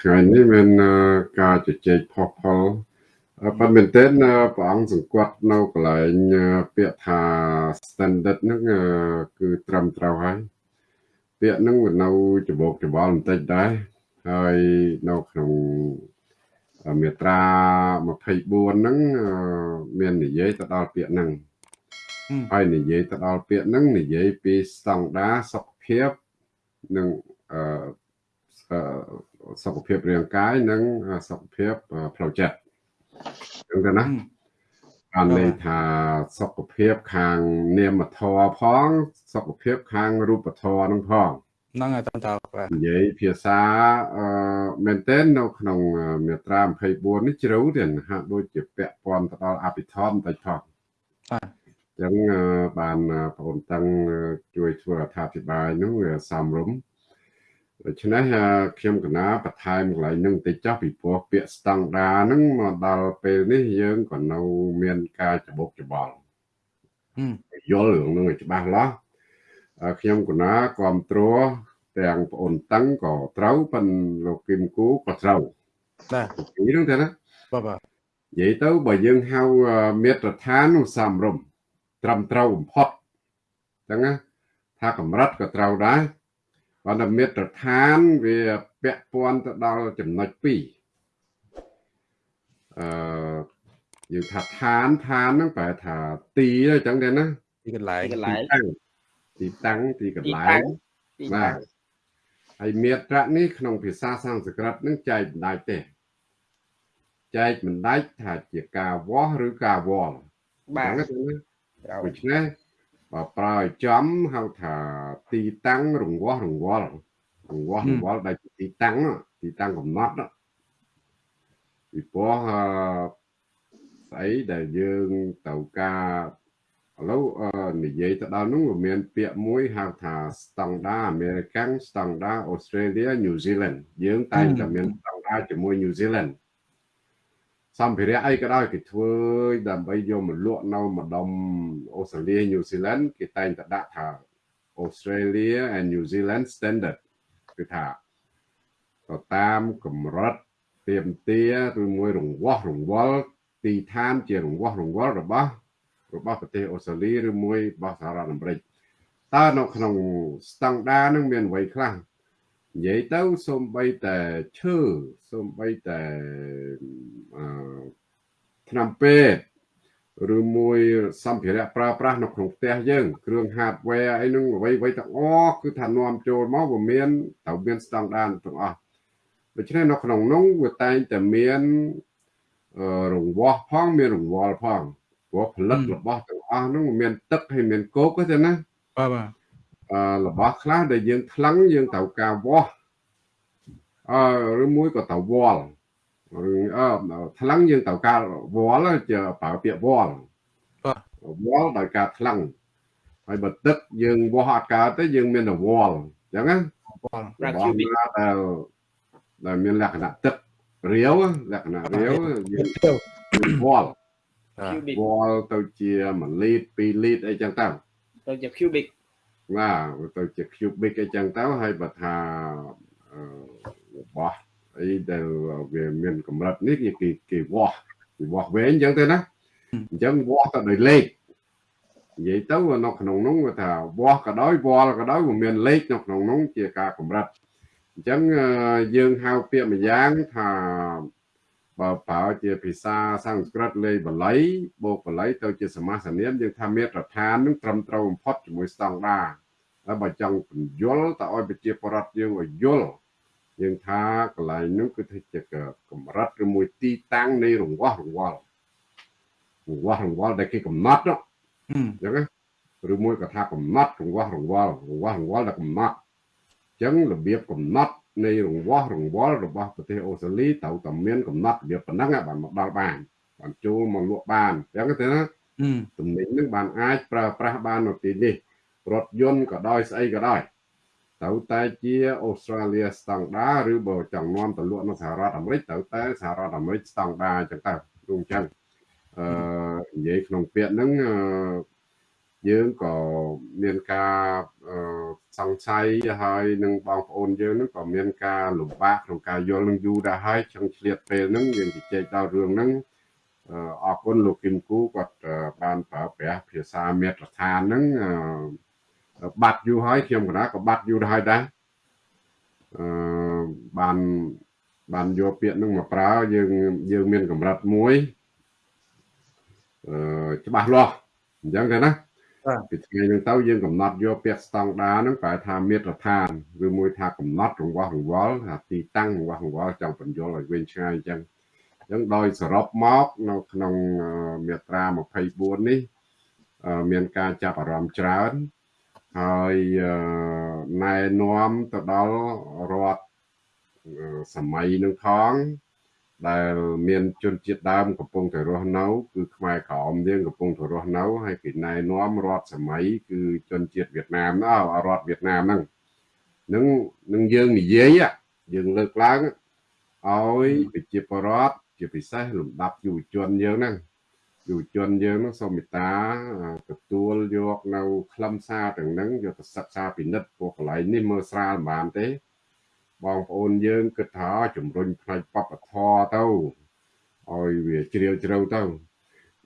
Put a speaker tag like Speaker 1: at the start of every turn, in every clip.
Speaker 1: ថ្ងៃនេះមានការជជែកផុសផុលប៉ុន្តែមែនទែនព្រះអង្គសង្កត់នៅកន្លែងពាក្យថា standard ហ្នឹងគឺត្រឹមត្រូវហើយពាក្យហ្នឹងវានៅច្បោកច្បល់បន្តិចដែរហើយនៅក្នុងមាត្រា24ហ្នឹងមាននិយាយទៅដល់ពាក្យហ្នឹងហើយនិយាយទៅដល់ពាក្យហ្នឹងនិយាយពីស្តង់ដារសុខភាពនិងអឺ សុខភាពរាងកាយនិងសុខភាពផ្លូវចិត្តចឹងទៅណាបានន័យថាសុខភាពខាងនាមធម៌ផង សុខភាពខាងរូបធម៌នឹងផង
Speaker 2: ហ្នឹងហើយតើបាទ
Speaker 1: និយាយភាសាអឺមែនទែននៅក្នុងមាត្រា24នេះជ្រៅទៀតហាក់ដូចជាពាក់ព័ន្ធទៅដល់អភិធម្មបន្តិចផងបាទចឹងបានបងប្អូនតាំងជួយធ្វើអត្ថាធិប្បាយនោះវាសំរុំ ដូច្នេះខ្ញុំកណាបន្ថែមកន្លែងនឹងតិចចុះពីព្រោះពាក្យស្តង់ដាហ្នឹងមកដល់ពេលនេះយើងក៏នៅមានការច្បុកច្បល់យល់រឿងនឹងឲ្យច្បាស់លាស់ខ្ញុំកណាគ្រប់គ្រងទាំងប្អូនតឹងក៏ត្រូវប៉ុនលោកគឹមគូក៏ត្រូវ
Speaker 2: បាទ
Speaker 1: ពីហ្នឹងទៅណា
Speaker 2: បាទបាទ
Speaker 1: និយាយទៅបើយើងហៅមាត្រដ្ឋាននោះសំរុំត្រឹមត្រូវបំផុតអញ្ចឹងណាថាកម្រិតក៏ត្រូវដែរ ប៉ុន្តែមាត្រដ្ឋានវាពាក់ព័ន្ធទៅដល់ចំណុច2អឺយើងថាឋានឋានហ្នឹងប្រែថាទីអញ្ចឹងទេណា
Speaker 2: ទីកន្លែង
Speaker 1: កន្លែងទីតាំងទីកន្លែងបាទហើយមាត្រៈនេះក្នុងភាសាសំស្ក្រឹតនឹងចែកបណ្ដាច់ទេចែកបណ្ដាច់ថាជាការវាស់ឬការវល់
Speaker 2: បាទដូ
Speaker 1: ច្នេះ បើប្រើឲ្យចំហៅថាទីតាំងរង្វាស់រង្វល់រង្វាស់រង្វល់ដែលទីតាំងទីតាំងកំណត់ពីព្រោះស្អីដែលយើងទៅការឥឡូវនិយាយទៅដល់នោះវាមាន ពាក្យមួយហៅថា standard American standard Australia New Zealand យើងតែងតែមាន standard ជាមួយ New Zealand សម្ភារៈអីក៏ដោយគេធ្វើដើម្បីយកមកលក់នៅម្ដុំអូស្ត្រាលីញូហ្សេឡង់គេតែងតែដាក់ថា Australia and New Zealand standard គឺថាទៅតាមកម្រិតទៀមទាឬមួយរង្វាស់រង្វល់ទីឋានជារង្វាស់រង្វល់របស់របស់ប្រទេសអូស្ត្រាលីឬមួយរបស់សហរដ្ឋអាមេរិកតើនៅក្នុងស្តង់ដារនឹងមានអ្វីខ្លះ និយាយទៅសូម្បីតែឈើសូម្បីតែអឺឆ្នាំពេទ្យឬមួយសម្ភារៈប្រើប្រាស់នៅក្នុងផ្ទះយើងគ្រឿង hardware អីហ្នឹងអ្វីអ្វីទាំងអស់គឺថានាំចូលមកវាមានត្រូវមានស្តង់ដារទាំងអស់ដូច្នេះនៅក្នុងនោះវាតែងតែមានរង្វាស់ផងមានរង្វល់ផងព្រោះផលិតរបស់ទាំងអស់ហ្នឹងមានទឹកហើយមានគោកទេណា
Speaker 2: បាទបាទ
Speaker 1: របស់ខ្លះដែលយើងថ្លឹងយើងត្រូវការវាស់អឺឬមួយក៏ត្រូវវល់ឬអឺថ្លឹងយើងត្រូវការវល់ជាប្រើពាក្យវល់វល់ដោយការថ្លឹងហើយបើទឹកយើងវាស់អត់កើតទេយើងមានតែវល់អញ្ចឹងណាវល់របស់ដែលដែលមានលក្ខណៈទឹករាវលក្ខណៈរាវយើងវល់វល់ទៅជា1លីត្រ2លីត្រអីចឹងទៅ
Speaker 3: ទៅជា cubic
Speaker 1: បាទទៅជា cubic អីចឹងទៅហើយបើថារបស់អីដែលវាមានកម្រិតនេះគេគេវាស់គេវាស់វែងអញ្ចឹងទៅណាអញ្ចឹងវាស់ទៅដោយលេខនិយាយទៅនៅក្នុងនោះគាត់ថាវាស់ក៏ដោយវល់ក៏ដោយវាមានលេខនៅក្នុងនោះជាការកម្រិតអញ្ចឹងយើងហៅពាក្យម្យ៉ាងថាបើប្រើជាភាសាសំស្ក្រឹតលេខបល័យបូកបល័យទៅជាសមាសនាមយើងថាមាត្រដ្ឋាននឹងត្រឹមត្រូវបំផុតជាមួយស្តង់ដារ ហើយបើចង់បញ្យល់តើឲ្យប្រជាពលរដ្ឋយើងឲ្យយល់យើងថាកន្លែងនោះគឺថាជាកម្រិតឬមួយទីតាំងនៃរង្វាស់រង្វល់រង្វាស់រង្វល់ដែលគេកំណត់ហ្នឹងអញ្ចឹងឬមួយក៏ថាកំណត់រង្វាស់រង្វល់រង្វាស់រង្វល់ដែលកំណត់អញ្ចឹងរបៀបកំណត់នៃរង្វាស់រង្វល់របស់ប្រទេសអូស្ត្រាលីត្រូវតែមានកំណត់របៀបប៉ុណ្ណឹងបានមកដល់បានបានចូលមកលក់បានអញ្ចឹងទៅណាទំនិញនឹងបានអាចប្រើប្រាស់បាននៅទីនេះ រថយន្តក៏ដោយស្អីក៏ដោយត្រូវតែជាអូស្ត្រាលីស្តង់ដាឬបើចង់នាំទៅលក់នៅសហរដ្ឋអាមេរិកត្រូវតែសហរដ្ឋអាមេរិកស្តង់ដាអញ្ចឹងទៅដូចអញ្ចឹងអឺនិយាយក្នុងពាក្យហ្នឹងយើងក៏មានការសង្ស័យហើយនឹងបងប្អូនយើងនឹងក៏មានការលំបាកក្នុងការយល់នឹងយូរដែរហើយចង់ឆ្លៀតពេលហ្នឹងយើងជជែកដល់រឿងហ្នឹងអរគុណលោកគឹមគូគាត់បានប្រើប្រាស់ភាសាមេត្រដ្ឋានហ្នឹង បាត់យូរហើយខ្ញុំកណាក៏បាត់យូរហើយដែរអឺបានបានយកពាក្យហ្នឹងមកប្រើយើងយើងមានកម្រិតមួយអឺច្បាស់លាស់អញ្ចឹងទៅណាពីថ្ងៃហ្នឹងទៅយើងកំណត់យកពាក្យស្តង់ដាហ្នឹងប្រែថាមាត្រដ្ឋានឬមួយថាកំណត់រង្វះរង្វល់ថាទីតាំងរង្វះរង្វល់ចង់បញ្យល់ឲ្យវិញឆ្ងាយអញ្ចឹងអញ្ចឹងដោយសរុបមកនៅក្នុងមាត្រា24នេះមានការចាប់អារម្មណ៍ច្រើន ហើយណែនាំទៅដល់រដ្ឋសម័យនឹងផងដែលមានជនជាតិដើមកំពុងតែរស់នៅ គឺខ្មែរក្រមយើងកំពុងតែរស់នៅហើយគេណែនាំរដ្ឋសម័យគឺជនជាតិវៀតណាមណារដ្ឋវៀតណាមហ្នឹងនឹងនឹងយើងនិយាយយើងលើកឡើងឲ្យប្រជាពលរដ្ឋជាពិសេសលំដាប់យុវជនយើងហ្នឹង យុវជនយើងហ្នឹងសូមមេត្តាទទួលយកនៅខ្លឹមសារទាំងហ្នឹងយកទៅសិក្សាពិនិត្យពួកកន្លែងនេះមើលស្រាលមិនបានទេបងប្អូនយើងគិតថាជំរុញផ្នែកបព្វធម៌ទៅឲ្យវាជ្រាលជ្រៅទៅ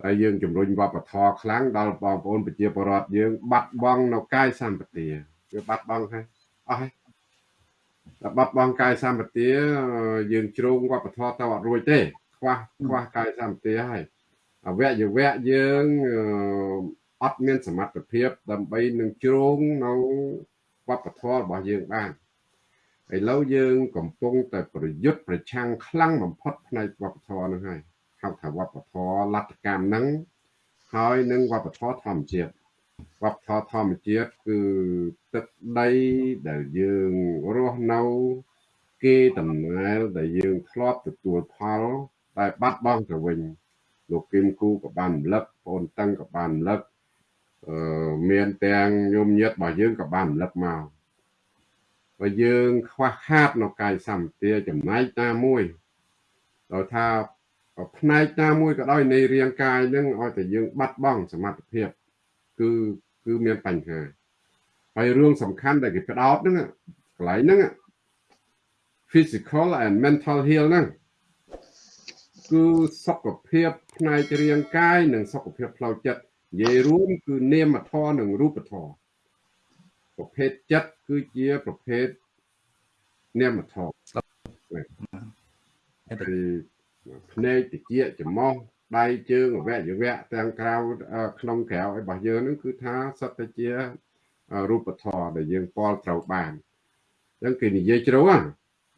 Speaker 1: ហើយយើងជំរុញវប្បធម៌ខ្លាំងដល់បងប្អូនប្រជាពលរដ្ឋយើង បាត់បង់នៅកាយសម្បទាវាបាត់បង់ហើយអស់ហើយតែបាត់បង់កាយសម្បទាយើងជ្រងវប្បធម៌ទៅអត់រួចទេខ្វះខ្វះកាយសម្បទាហើយ អវយវៈយើងអត់មានសមត្ថភាពដើម្បីនឹងជ្រងនៅវប្បធម៌របស់យើងបានឥឡូវយើងកំពុងតែប្រយុទ្ធប្រឆាំងខ្លាំងបំផុតផ្នែកវប្បធម៌នឹងហើយហៅថាវប្បធម៌លទ្ធកម្មហ្នឹងហើយនឹងវប្បធម៌ធម្មជាតិវប្បធម៌ធម្មជាតិគឺទឹកដីដែលយើងរស់នៅគេតំណែលដែលយើងធ្លាប់ទទួលផលតែបាត់បង់ទៅវិញ លោកគឹមគូក៏បានរំលឹកបងតឹងក៏បានរំលឹកអឺមានទាំងញោមញាតរបស់យើងក៏បានរំលឹកមកបើយើងខ្វះខាតនៅកាយសម្បទាចំណែកណាមួយដល់ថាផ្នែកណាមួយក៏ដោយនៃរាងកាយនឹងឲ្យតែយើងបាត់បង់សមត្ថភាពគឺគឺមានបញ្ហាហើយរឿងសំខាន់ដែលគេផ្ដោតហ្នឹងកន្លែងហ្នឹង physical and mental health ហ្នឹង គឺសុខភាពផ្នែករាងកាយនិងសុខភាពផ្លូវចិត្តនិយាយរួមគឺនាមធម៌និងរូបធម៌ប្រភេទចិត្តគឺជាប្រភេទនាមធម៌គឺភ្នែកតិចច្រមុះដៃជើងអវយវៈទាំងក្រៅក្នុងក្រៅរបស់យើងនឹងគឺថាសត្វតែជារូបធម៌ដែលយើងពលត្រូវបានអញ្ចឹងគេនិយាយជ្រៅណា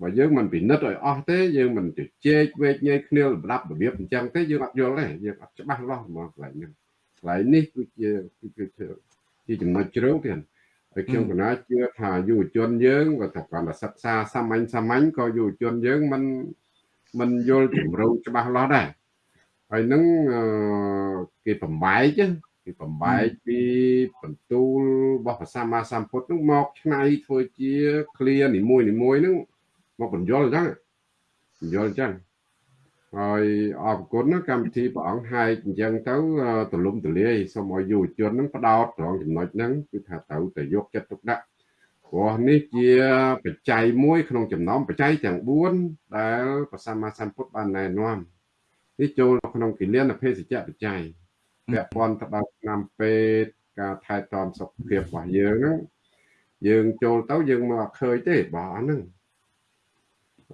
Speaker 1: បើយើងមិនពិនិត្យឲ្យអស់ទេយើងមិនជជែកវែកញែកគ្នាលំដាប់របៀបអញ្ចឹងទេយើងអត់យល់ទេយើងអត់ច្បាស់លាស់ហ្មងកន្លែងនេះកន្លែងនេះគឺជាគឺជាចំណុចជ្រៅទៀតហើយខ្ញុំកណាជឿថាយុវជនយើងក៏តែគាត់សិក្សាសាមញ្ញសាមញ្ញក៏យុវជនយើងមិនមិនយល់ជំរៅច្បាស់លាស់ដែរហើយនឹងគេបំបែកគេបំបែកពីបន្ទូលរបស់ព្រះសម្មាសម្ពុទ្ធនឹងមកឆ្នៃធ្វើជា clear នីមួយនីមួយនឹង មកបញ្យល់អញ្ចឹងបញ្យល់អញ្ចឹងហើយអរគុណណាកម្មវិធីព្រះអង្គហែកអញ្ចឹងទៅទលំទលាយសូមឲ្យយុវជននឹងផ្ដោតត្រង់ចំណុចហ្នឹងគឺថាត្រូវតែយកចិត្តទុកដាក់ព្រោះនេះជាបច្ច័យមួយក្នុងចំណោមបច្ច័យទាំង4ដែលព្រះសម្មាសម្ពុទ្ធបានណែនាំនេះចូលក្នុងគិលានភេសជ្ជៈបច្ច័យពាក់ព័ន្ធទៅដល់ឆ្នាំពេទ្យការថែទាំសុខភាពរបស់យើងហ្នឹងយើងចូលទៅយើងមកឃើញទេបាទហ្នឹង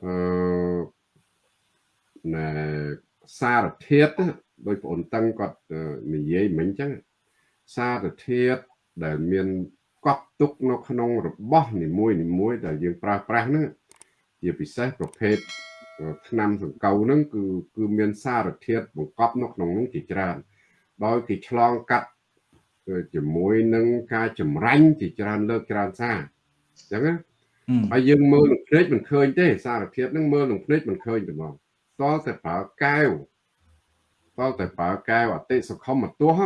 Speaker 1: អឺណែសារធាតុដោយបងតឹងគាត់និយាយមិញអញ្ចឹងសារធាតុដែលមានកប់ទុកនៅក្នុងរបស់នីមួយនីមួយដែលយើងប្រើប្រាស់ហ្នឹងជាពិសេសប្រភេទថ្នាំសង្កូវហ្នឹងគឺគឺមានសារធាតុបង្កប់នៅក្នុងហ្នឹងជាច្រើន ដោយគេឆ្លងកាត់ជាមួយនឹងការចម្រាញ់ជាច្រើនលើកច្រើនសារអញ្ចឹងណា ហើយយើងមើលនឹងភ្នែកមិនឃើញទេសារធាតុហ្នឹងមើលនឹងភ្នែកមិនឃើញទេបងតលតែប្រើកែវតលតែប្រើកែវអតិសខមទោះ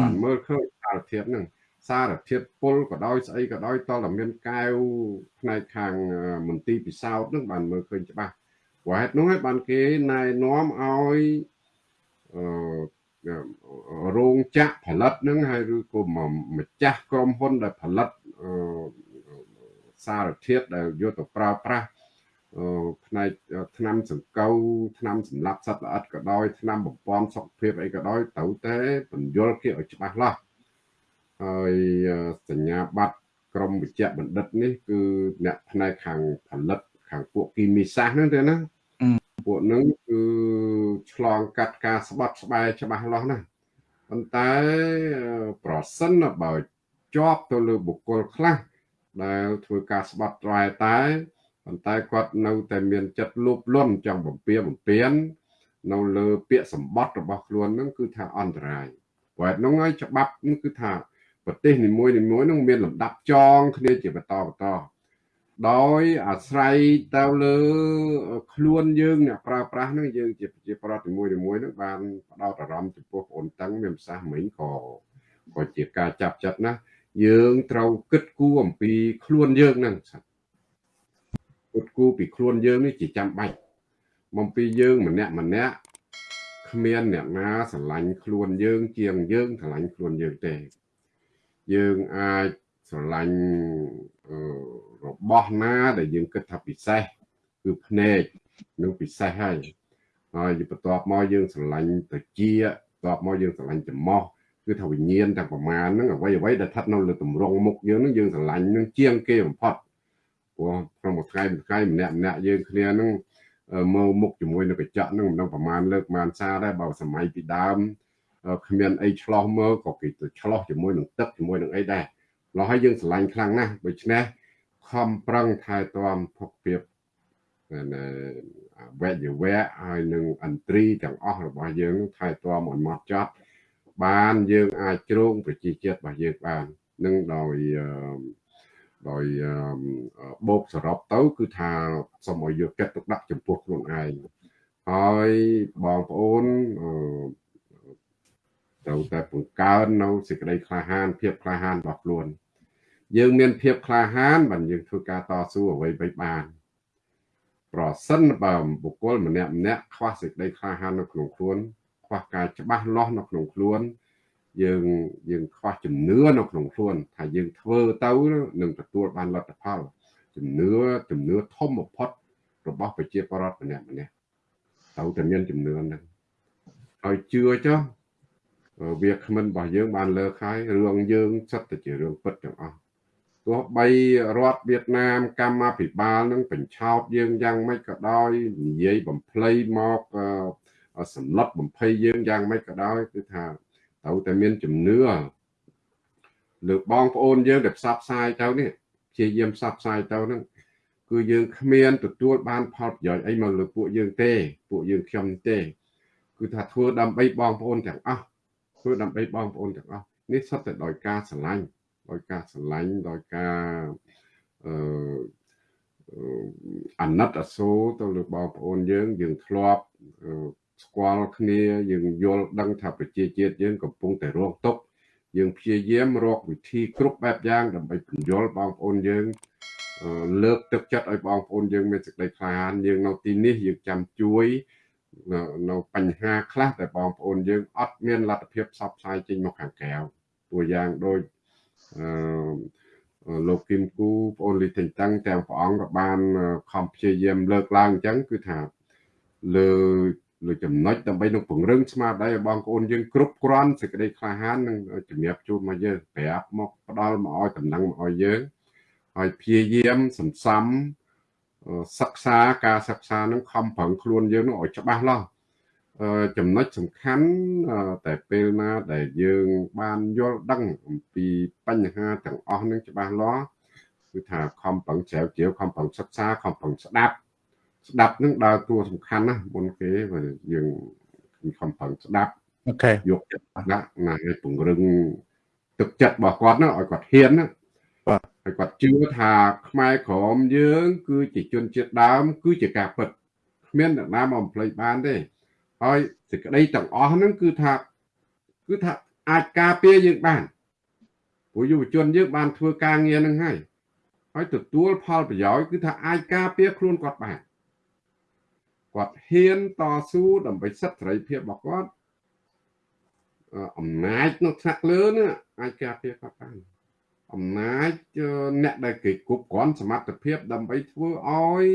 Speaker 1: បានមើលឃើញសារធាតុហ្នឹងសារធាតុពុលក៏ដោយស្អីក៏ដោយតលតែមានកែវផ្នែកខាងមន្ទីរពិសោធន៍ហ្នឹងបានមើលឃើញច្បាស់ព្រោះហេតុនោះហើយបានគេណែនាំឲ្យអឺរោងចក្រផលិតហ្នឹងហើយឬក៏ម្ចាស់ក្រុមហ៊ុនដែលផលិត សារធាតុដែលយកទៅប្រើប្រាស់ផ្នែកថ្នាំសង្កូវថ្នាំសម្លាប់សត្វល្អិតក៏ដោយថ្នាំបំពន់សុខភាពអីក៏ដោយត្រូវតែបញ្យល់គេឲ្យច្បាស់លាស់ហើយសញ្ញាបត្រក្រមវិជ្ជបណ្ឌិតនេះគឺអ្នកផ្នែកខាងផលិតខាងពួកគីមីសាស្ត្រហ្នឹងទេណាពួកហ្នឹងគឺឆ្លងកាត់ការស្បត់ស្បែកច្បាស់លាស់ណាស់ប៉ុន្តែប្រសិនបើជាប់ទៅលើបុគ្គលខ្លះ ដែលធ្វើការស្បត់ត្រែតែប៉ុន្តែគាត់នៅតែមានចិត្តលោភលន់ចង់បំពៀបំពៀននៅលើពាក្យសម្បត្តិរបស់ខ្លួននឹងគឺថាអន្តរាយព្រោះហ្នឹងហើយច្បាប់គឺថាប្រទេសនីមួយនីមួយនឹងមានលំដាប់ចងគ្នាជាបន្តបន្តដោយអាស្រ័យទៅលើខ្លួនយើងអ្នកប្រើប្រាស់នឹងយើងជាជាប្រដ្ឋនីមួយនីមួយនឹងបានផ្ដោតអារម្មណ៍ចំពោះបងតឹងមានប្រសាសន៍មិញក៏ក៏ជាការចាប់ចិត្តណា យើងត្រូវគិតគូរអំពីខ្លួនយើងនឹងគិតគូរពីខ្លួនយើងនេះជាចាំបាច់មកពីយើងម្នាក់ម្នាក់គ្មានអ្នកណាស្រឡាញ់ខ្លួនយើង ជាងយើងស្រឡាញ់ខ្លួនយើងទេ យើងអាចស្រឡាញ់របស់ណាដែលយើងគិតថាពិសេសគឺភ្នែកនឹងពិសេសហើយហើយបន្ទាប់មកយើងស្រឡាញ់ត្រជាបន្ទាប់មកយើងស្រឡាញ់ច្រមុះ គឺថាវិញ្ញាណទាំងប្រមាណហ្នឹងអ្វីអ្វីដែលស្ថិតនៅលើទម្រង់មុខយើងហ្នឹងយើងស្រឡាញ់នឹងជាងគេបំផុតព្រោះក្នុងមួយថ្ងៃមួយថ្ងៃម្នាក់ម្នាក់យើងគ្នាហ្នឹងមើលមុខជាមួយនឹងកញ្ចក់ហ្នឹងមិនដឹងប្រមាណលើកប្រមាណសារដែរបើសម័យពីដើមគ្មានអីឆ្លោះមើលក៏គេទៅឆ្លោះជាមួយនឹងទឹកជាមួយនឹងអីដែរឡោះហើយយើងស្រឡាញ់ខ្លាំងណាស់ដូច្នេះខំប្រឹងថែទាំភពភាពវេយវៈហើយនឹងអន្ត្រីទាំងអស់របស់យើងថែទាំឲ្យម៉ត់ចត់ បានយើងអាចជ្រងប្រជាជាតិរបស់យើងបាននឹងដោយដោយបូកសរុបទៅ គឺថាសូមឲ្យយកចិត្តទុកដាក់ចំពោះខ្លួនឯងហើយបងប្អូនត្រូវតែបង្កើននៅសេចក្តីក្លាហាន ភាពក្លាហានរបស់ខ្លួន យើងមានភាពក្លាហានបានយើងធ្វើការតស៊ូអ្វីៗបានប្រសិនបើបុគ្គលម្នាក់ម្នាក់ខ្វះសេចក្តីក្លាហាននៅក្នុងខ្លួន ខ្វះការច្បាស់លាស់នៅក្នុងខ្លួន យើងយើងខ្វះជំនឿនៅក្នុងខ្លួនថាយើងធ្វើទៅនឹងទទួលបានលទ្ធផលជំនឿជំនឿធំបំផុតរបស់ប្រជាពលរដ្ឋម្នាក់ម្នាក់ត្រូវតែមានជំនឿហ្នឹងហើយជឿចុះវាគ្មិនរបស់យើងបានលើកហើយរឿងយើងសិតតែជារឿងពិតទាំងអស់ទោះបីរដ្ឋវៀតណាមកម្មាភិបាលនឹងបញ្ឆោតយើងយ៉ាងម៉េចក៏ដោយនិយាយបំភ្លៃមក សម្លុតបំភ័យយើងយ៉ាងម៉េចក៏ដោយគឺថាត្រូវតែមានជំនឿលើបងប្អូនយើងដែលផ្សព្វផ្សាយទៅនេះព្យាយាមផ្សព្វផ្សាយទៅហ្នឹងគឺយើងគ្មានទទួលបានផលប្រយោជន៍អីមកលើពួកយើងទេ ពួកយើងខ្ញុំទេ គឺថាធ្វើដើម្បីបងប្អូនទាំងអស់ធ្វើដើម្បីបងប្អូនទាំងអស់នេះសុទ្ធតែដោយការស្រឡាញ់ដោយការស្រឡាញ់ដោយការអឺអាណិតអាសូរទៅលើបងប្អូនយើងយើងធ្លាប់ ស្គាល់គ្នា យើងយល់ដឹងថាប្រជាជាតិយើងកំពុងតែរងទុក្ខយើងព្យាយាមរកវិធីគ្រប់បែបយ៉ាងដើម្បីពន្យល់បងប្អូនយើងលើកទឹកចិត្តឲ្យបងប្អូនយើងមានសេចក្តីក្លាហានយើងនៅទីនេះយើងចាំជួយនៅបញ្ហាខ្លះតែបងប្អូនយើងអត់មានលទ្ធភាពផ្សព្វផ្សាយចេញមកខាងក្រៅតួយ៉ាងដូចអឺលោកគឹមគូបងអូនលីទិញតាំងទាំងព្រះអង្គក៏បានខំព្យាយាមលើកឡើងអញ្ចឹងគឺថាលើ លើចំណុចដើម្បីនឹងពង្រឹងស្មារតីឲ្យបងប្អូនយើងគ្រប់គ្រាន់សេចក្តីក្លាហាននឹងជំរាបជូនមកយើងប្រាប់មកផ្ដល់មកឲ្យតំណែងមកឲ្យយើងហើយព្យាយាមសន្សំសិក្សាការសិក្សានឹងខំប្រឹងខ្លួនយើងនឹងឲ្យច្បាស់លាស់ចំណុចសំខាន់តែពេលណាដែលយើងបានយល់ដឹងអំពីបញ្ហាទាំងអស់នឹងច្បាស់លាស់គឺថាខំប្រឹងជ្រាវជ្រាវខំប្រឹងសិក្សាខំប្រឹងស្ដាប់ ស្ដាប់នឹងដើរតួសំខាន់ណាមុនគេយើងខំប្រឹងស្ដាប់
Speaker 2: អូខេ
Speaker 1: យកចិត្តដាក់ណាឲ្យពង្រឹងទឹកចិត្តរបស់គាត់ណាឲ្យគាត់ហ៊ានណា
Speaker 2: បាទ
Speaker 1: ហើយគាត់ជឿថាខ្មែរក្រមយើង គឺជាជនជាតិដើម គឺជាការពិតគ្មានអ្នកណាមកបំភ្លេចបានទេហើយសេចក្តីទាំងអស់ហ្នឹងគឺថាគឺថាអាចការពារយើងបានព្រោះយុវជនយើងបានធ្វើការងារហ្នឹងហើយហើយទទួលផលប្រយោជន៍គឺថាអាចការពារខ្លួនគាត់បាន គាត់ហ៊ានតស៊ូដើម្បីសិទ្ធិសេរីភាពរបស់គាត់អឺអំណាចនៅថ្នាក់លើនេះអាចការពារគាត់បានអំណាចអឺអ្នកដែលគេគ្រប់គ្រាន់សមត្ថភាព ដើម្បីធ្វើឲ្យ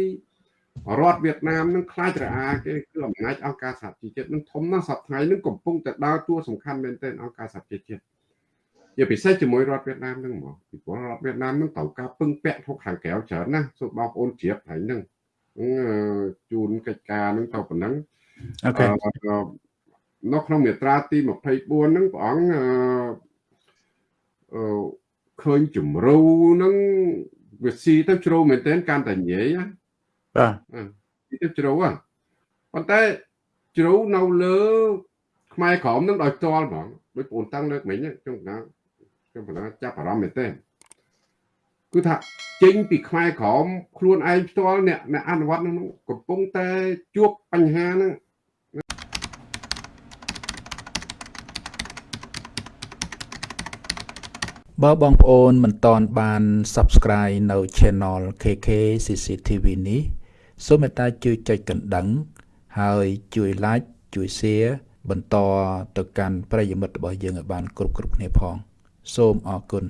Speaker 1: រដ្ឋវៀតណាមនឹងខ្លាចរអាគេគឺអំណាចអង្គការសហជីវជាតិនឹងធំណាស់សប្តាហ៍នេះកំពុងតែដើរតួសំខាន់មែនទែនអង្គការសហជីវជាតិជាពិសេសជាមួយរដ្ឋវៀតណាមនឹងហ្មងពីព្រោះរដ្ឋវៀតណាមនឹងត្រូវការពឹងពាក់ធុកខាងក្រៅច្រើនណាស់សូមបងប្អូនជ្រាបហើយនឹង ជូនកិច្ចការនឹងទៅប៉ុណ្ណឹង
Speaker 2: អូខេ
Speaker 1: នៅក្នុងមាត្រាទី24ហ្នឹងព្រះអង្គអឺឃើញជំរូហ្នឹងវាស៊ីទៅជ្រៅមែនទែនកាន់តែញ៉ៃណា
Speaker 2: បាទ
Speaker 1: ទីជ្រៅហ៎ប៉ុន្តែជ្រៅនៅលើខ្មែរក្រមនឹងដោយផ្ទាល់ហ្មងដូចបងតាំងលើកមិញខ្ញុំណាខ្ញុំប៉ុណ្ណាចាប់អារម្មណ៍មែនទែន គឺថាចេញពីខ្មែរក្រមខ្លួនឯងផ្ទាល់អ្នកអ្នកអនុវត្តនឹងកំពុងតែជួបបញ្ហាហ្នឹង
Speaker 2: បើបងប្អូនមិនតន់បាន Subscribe នៅ Channel KK CCTV នេះសូមមេត្តាជួយចុចកណ្ដឹង ហើយជួយ Like ជួយ Share បន្តទៅកាន់ប្រិយមិត្តរបស់យើងឲ្យបាន គ្រប់គ្រប់គ្នាផង សូមអរគុណ